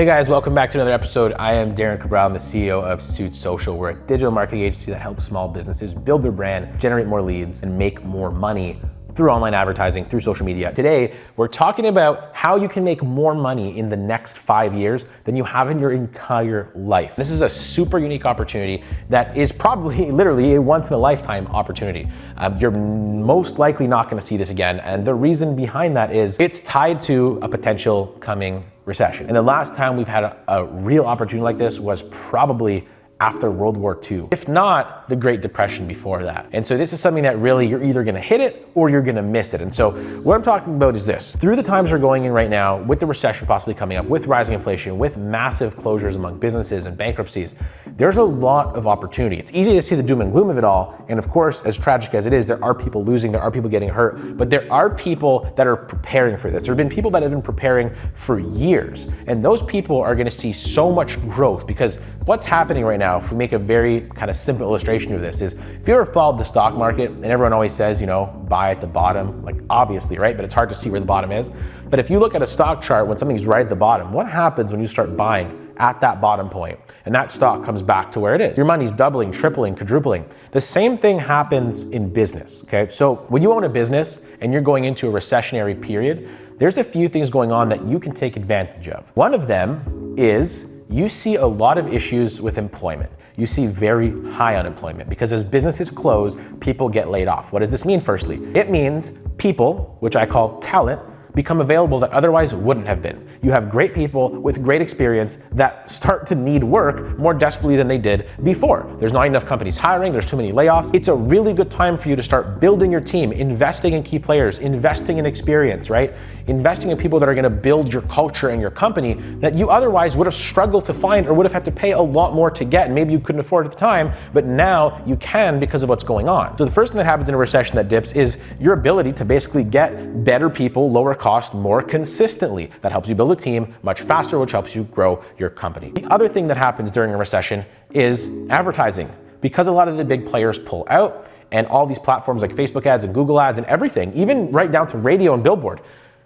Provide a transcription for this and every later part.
Hey guys, welcome back to another episode. I am Darren Cabral, the CEO of Suit Social. We're a digital marketing agency that helps small businesses build their brand, generate more leads, and make more money through online advertising, through social media. Today, we're talking about how you can make more money in the next five years than you have in your entire life. This is a super unique opportunity that is probably literally a once in a lifetime opportunity. Um, you're most likely not gonna see this again. And the reason behind that is it's tied to a potential coming recession. And the last time we've had a, a real opportunity like this was probably after World War II, if not the Great Depression before that. And so this is something that really you're either gonna hit it or you're gonna miss it. And so what I'm talking about is this. Through the times we're going in right now, with the recession possibly coming up, with rising inflation, with massive closures among businesses and bankruptcies, there's a lot of opportunity. It's easy to see the doom and gloom of it all. And of course, as tragic as it is, there are people losing, there are people getting hurt, but there are people that are preparing for this. There have been people that have been preparing for years. And those people are gonna see so much growth because what's happening right now now, if we make a very kind of simple illustration of this is, if you ever followed the stock market and everyone always says, you know, buy at the bottom, like obviously, right? But it's hard to see where the bottom is. But if you look at a stock chart when something's right at the bottom, what happens when you start buying at that bottom point and that stock comes back to where it is? Your money's doubling, tripling, quadrupling. The same thing happens in business, okay? So when you own a business and you're going into a recessionary period, there's a few things going on that you can take advantage of. One of them is you see a lot of issues with employment. You see very high unemployment because as businesses close, people get laid off. What does this mean firstly? It means people, which I call talent, become available that otherwise wouldn't have been. You have great people with great experience that start to need work more desperately than they did before. There's not enough companies hiring, there's too many layoffs. It's a really good time for you to start building your team, investing in key players, investing in experience, right? Investing in people that are gonna build your culture and your company that you otherwise would have struggled to find or would have had to pay a lot more to get maybe you couldn't afford at the time, but now you can because of what's going on. So the first thing that happens in a recession that dips is your ability to basically get better people, lower cost more consistently. That helps you build a team much faster, which helps you grow your company. The other thing that happens during a recession is advertising. Because a lot of the big players pull out and all these platforms like Facebook ads and Google ads and everything, even right down to radio and billboard,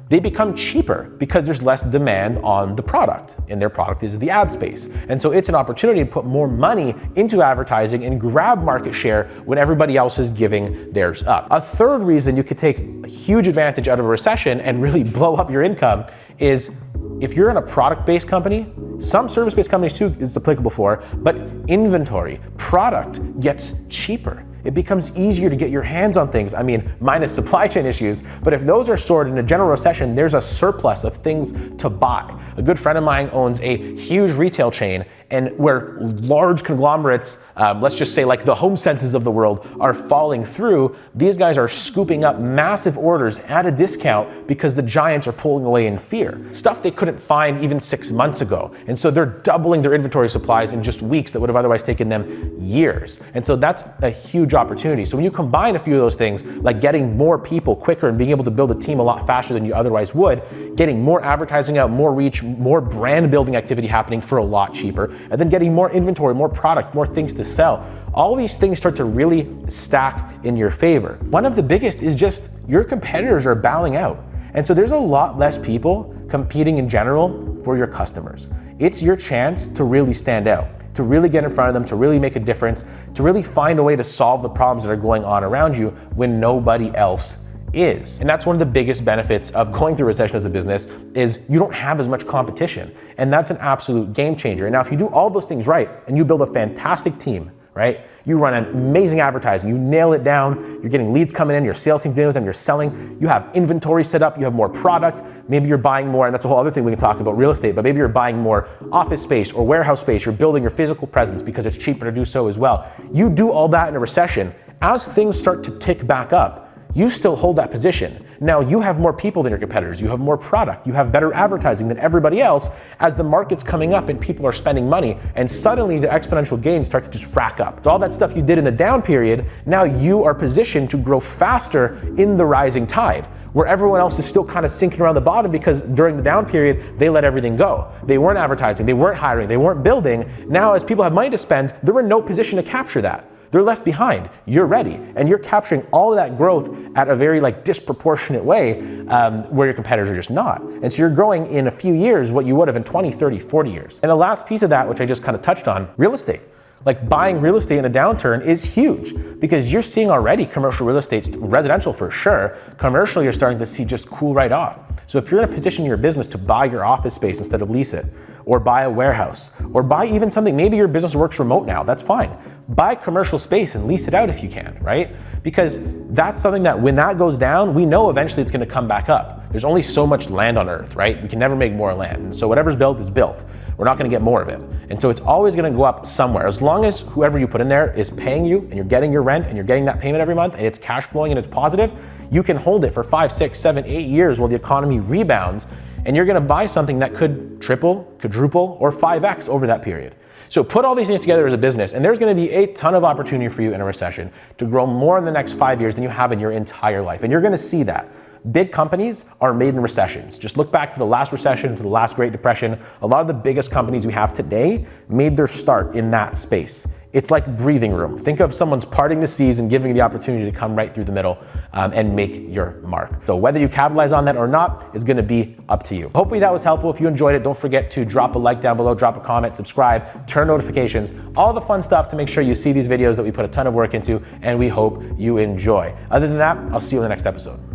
they become cheaper because there's less demand on the product and their product is the ad space. And so it's an opportunity to put more money into advertising and grab market share when everybody else is giving theirs up. A third reason you could take a huge advantage out of a recession and really blow up your income is if you're in a product-based company, some service-based companies too is applicable for, but inventory, product gets cheaper it becomes easier to get your hands on things. I mean, minus supply chain issues, but if those are stored in a general recession, there's a surplus of things to buy. A good friend of mine owns a huge retail chain and where large conglomerates, um, let's just say like the HomeSenses of the world, are falling through, these guys are scooping up massive orders at a discount because the giants are pulling away in fear. Stuff they couldn't find even six months ago. And so they're doubling their inventory supplies in just weeks that would have otherwise taken them years. And so that's a huge opportunity. So when you combine a few of those things, like getting more people quicker and being able to build a team a lot faster than you otherwise would, getting more advertising out, more reach, more brand building activity happening for a lot cheaper, and then getting more inventory, more product, more things to sell. All these things start to really stack in your favor. One of the biggest is just your competitors are bowing out. And so there's a lot less people competing in general for your customers. It's your chance to really stand out, to really get in front of them, to really make a difference, to really find a way to solve the problems that are going on around you when nobody else is. And that's one of the biggest benefits of going through recession as a business is you don't have as much competition. And that's an absolute game changer. And now if you do all those things right and you build a fantastic team, right? You run an amazing advertising, you nail it down, you're getting leads coming in, your sales team's dealing with them, you're selling, you have inventory set up, you have more product, maybe you're buying more, and that's a whole other thing we can talk about real estate, but maybe you're buying more office space or warehouse space, you're building your physical presence because it's cheaper to do so as well. You do all that in a recession, as things start to tick back up, you still hold that position. Now you have more people than your competitors, you have more product, you have better advertising than everybody else as the market's coming up and people are spending money and suddenly the exponential gains start to just rack up. So all that stuff you did in the down period, now you are positioned to grow faster in the rising tide where everyone else is still kind of sinking around the bottom because during the down period, they let everything go. They weren't advertising, they weren't hiring, they weren't building. Now, as people have money to spend, they're in no position to capture that. They're left behind. You're ready, and you're capturing all of that growth at a very like disproportionate way um, where your competitors are just not. And so you're growing in a few years what you would have in 20, 30, 40 years. And the last piece of that, which I just kind of touched on, real estate. Like buying real estate in a downturn is huge because you're seeing already commercial real estate, residential for sure. Commercial, you're starting to see just cool right off. So if you're in a position in your business to buy your office space instead of lease it, or buy a warehouse, or buy even something, maybe your business works remote now, that's fine. Buy commercial space and lease it out if you can, right? Because that's something that when that goes down, we know eventually it's gonna come back up. There's only so much land on earth, right? We can never make more land. And so whatever's built is built. We're not gonna get more of it. And so it's always gonna go up somewhere. As long as whoever you put in there is paying you and you're getting your rent and you're getting that payment every month and it's cash flowing and it's positive, you can hold it for five, six, seven, eight years while the economy rebounds and you're gonna buy something that could triple, quadruple, or 5x over that period. So put all these things together as a business, and there's gonna be a ton of opportunity for you in a recession to grow more in the next five years than you have in your entire life. And you're gonna see that. Big companies are made in recessions. Just look back to the last recession, to the last Great Depression. A lot of the biggest companies we have today made their start in that space. It's like breathing room. Think of someone's parting the seas and giving you the opportunity to come right through the middle um, and make your mark. So whether you capitalize on that or not is gonna be up to you. Hopefully that was helpful. If you enjoyed it, don't forget to drop a like down below, drop a comment, subscribe, turn notifications, all the fun stuff to make sure you see these videos that we put a ton of work into and we hope you enjoy. Other than that, I'll see you in the next episode.